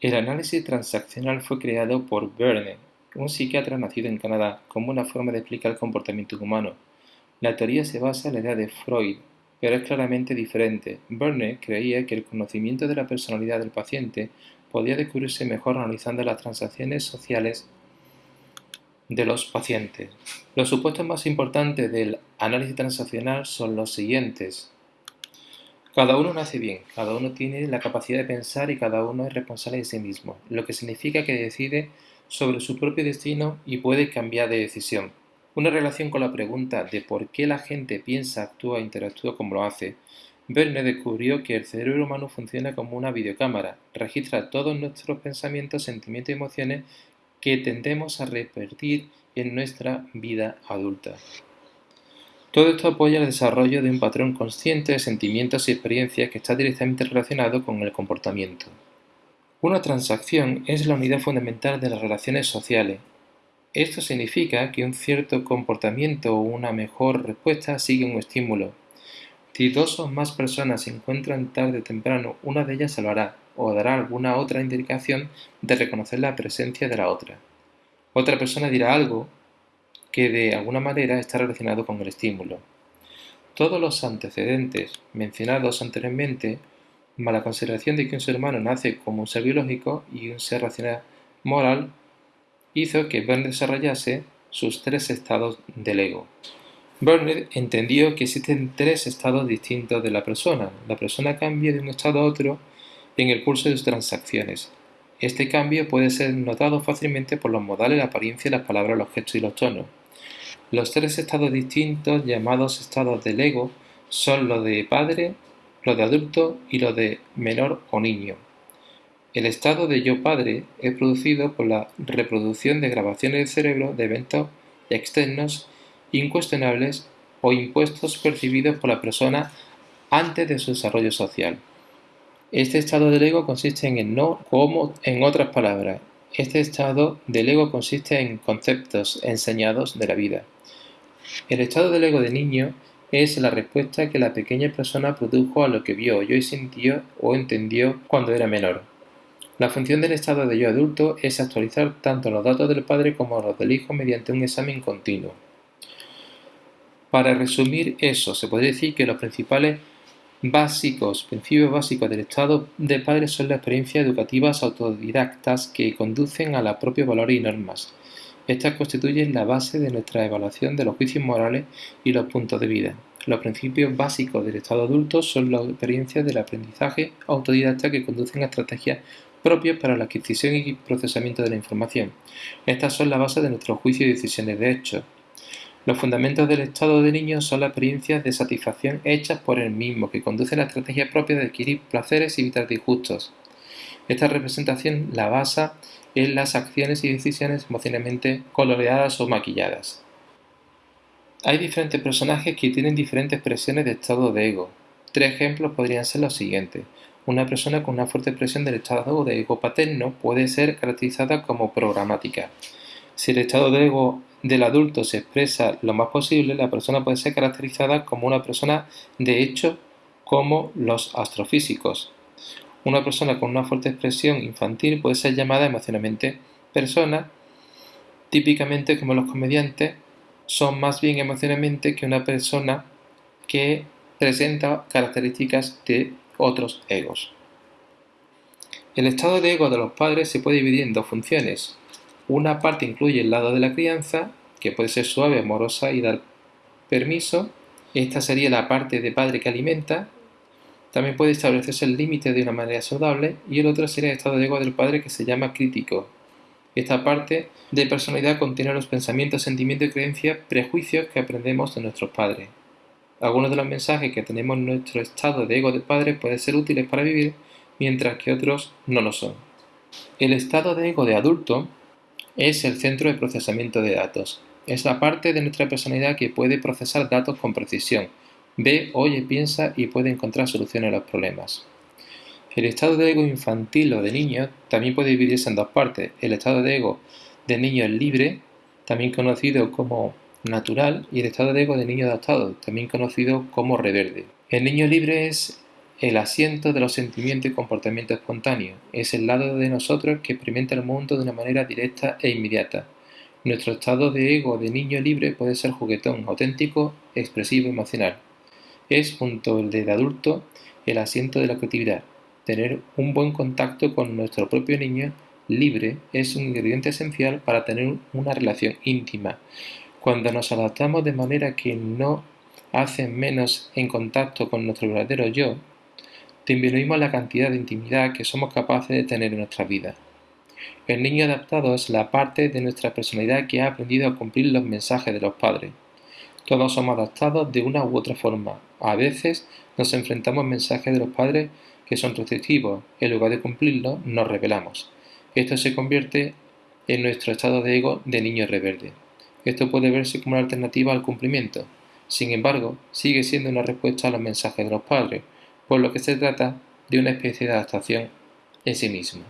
El análisis transaccional fue creado por Verne, un psiquiatra nacido en Canadá, como una forma de explicar el comportamiento humano. La teoría se basa en la idea de Freud, pero es claramente diferente. Verne creía que el conocimiento de la personalidad del paciente podía descubrirse mejor analizando las transacciones sociales de los pacientes. Los supuestos más importantes del análisis transaccional son los siguientes. Cada uno nace bien, cada uno tiene la capacidad de pensar y cada uno es responsable de sí mismo, lo que significa que decide sobre su propio destino y puede cambiar de decisión. Una relación con la pregunta de por qué la gente piensa, actúa e interactúa como lo hace. Verne descubrió que el cerebro humano funciona como una videocámara, registra todos nuestros pensamientos, sentimientos y emociones que tendemos a repetir en nuestra vida adulta. Todo esto apoya el desarrollo de un patrón consciente de sentimientos y experiencias que está directamente relacionado con el comportamiento. Una transacción es la unidad fundamental de las relaciones sociales. Esto significa que un cierto comportamiento o una mejor respuesta sigue un estímulo. Si dos o más personas se encuentran tarde o temprano, una de ellas salvará o dará alguna otra indicación de reconocer la presencia de la otra. Otra persona dirá algo que de alguna manera está relacionado con el estímulo. Todos los antecedentes mencionados anteriormente, más la consideración de que un ser humano nace como un ser biológico y un ser racional moral, hizo que Werner desarrollase sus tres estados del ego. Werner entendió que existen tres estados distintos de la persona. La persona cambia de un estado a otro en el curso de sus transacciones. Este cambio puede ser notado fácilmente por los modales, la apariencia, las palabras, los gestos y los tonos. Los tres estados distintos, llamados estados del ego, son los de padre, los de adulto y los de menor o niño. El estado de yo padre es producido por la reproducción de grabaciones del cerebro de eventos externos incuestionables o impuestos percibidos por la persona antes de su desarrollo social. Este estado del ego consiste en el no como en otras palabras. Este estado del ego consiste en conceptos enseñados de la vida. El estado del ego de niño es la respuesta que la pequeña persona produjo a lo que vio, oyó y sintió o entendió cuando era menor. La función del estado de yo adulto es actualizar tanto los datos del padre como los del hijo mediante un examen continuo. Para resumir eso, se podría decir que los principales básicos, principios básicos del estado de padre son las experiencias educativas autodidactas que conducen a los propios valores y normas. Estas constituyen la base de nuestra evaluación de los juicios morales y los puntos de vida. Los principios básicos del estado adulto son las experiencias del aprendizaje autodidacta que conducen a estrategias propias para la adquisición y procesamiento de la información. Estas son la base de nuestros juicios y decisiones de hecho. Los fundamentos del estado de niño son las experiencias de satisfacción hechas por él mismo, que conducen a la estrategia propia de adquirir placeres y evitar disgustos. Esta representación la basa en las acciones y decisiones emocionalmente coloreadas o maquilladas. Hay diferentes personajes que tienen diferentes expresiones de estado de ego. Tres ejemplos podrían ser los siguientes. Una persona con una fuerte expresión del estado de ego paterno puede ser caracterizada como programática. Si el estado de ego del adulto se expresa lo más posible, la persona puede ser caracterizada como una persona de hecho como los astrofísicos. Una persona con una fuerte expresión infantil puede ser llamada emocionalmente persona, típicamente como los comediantes son más bien emocionalmente que una persona que presenta características de otros egos. El estado de ego de los padres se puede dividir en dos funciones, una parte incluye el lado de la crianza, que puede ser suave, amorosa y dar permiso. Esta sería la parte de padre que alimenta. También puede establecerse el límite de una manera saludable. Y el otro sería el estado de ego del padre que se llama crítico. Esta parte de personalidad contiene los pensamientos, sentimientos y creencias, prejuicios que aprendemos de nuestros padres. Algunos de los mensajes que tenemos en nuestro estado de ego de padre pueden ser útiles para vivir, mientras que otros no lo son. El estado de ego de adulto es el centro de procesamiento de datos. Es la parte de nuestra personalidad que puede procesar datos con precisión, ve, oye, piensa y puede encontrar soluciones a los problemas. El estado de ego infantil o de niño también puede dividirse en dos partes. El estado de ego de niño libre, también conocido como natural, y el estado de ego de niño adaptado, también conocido como reverde. El niño libre es el asiento de los sentimientos y comportamientos espontáneos. Es el lado de nosotros que experimenta el mundo de una manera directa e inmediata. Nuestro estado de ego de niño libre puede ser juguetón, auténtico, expresivo, emocional. Es, junto al de adulto, el asiento de la creatividad. Tener un buen contacto con nuestro propio niño libre es un ingrediente esencial para tener una relación íntima. Cuando nos adaptamos de manera que no hacen menos en contacto con nuestro verdadero yo, disminuimos la cantidad de intimidad que somos capaces de tener en nuestra vida. El niño adaptado es la parte de nuestra personalidad que ha aprendido a cumplir los mensajes de los padres. Todos somos adaptados de una u otra forma. A veces nos enfrentamos a mensajes de los padres que son restrictivos. En lugar de cumplirlos, nos rebelamos. Esto se convierte en nuestro estado de ego de niño rebelde. Esto puede verse como una alternativa al cumplimiento. Sin embargo, sigue siendo una respuesta a los mensajes de los padres, por lo que se trata de una especie de adaptación en sí mismo.